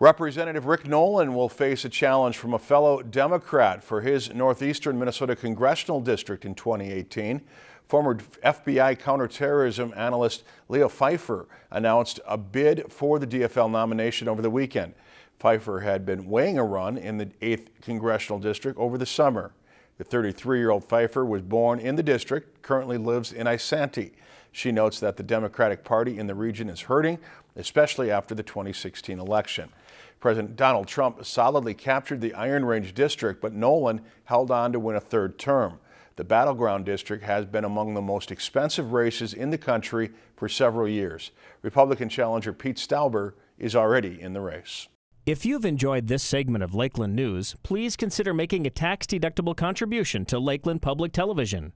Representative Rick Nolan will face a challenge from a fellow Democrat for his northeastern Minnesota congressional district in 2018. Former FBI counterterrorism analyst Leah Phifer announced a bid for the DFL nomination over the weekend. Phifer had been weighing a run in the 8th congressional district over the summer. The 33-year-old Phifer was born in the district, currently lives in Isanti. She notes that the Democratic Party in the region is hurting, especially after the 2016 election. President Donald Trump solidly captured the Iron Range district, but Nolan held on to win a third term. The Battleground District has been among the most expensive races in the country for several years. Republican challenger Pete Stauber is already in the race. If you've enjoyed this segment of Lakeland News, please consider making a tax-deductible contribution to Lakeland Public Television.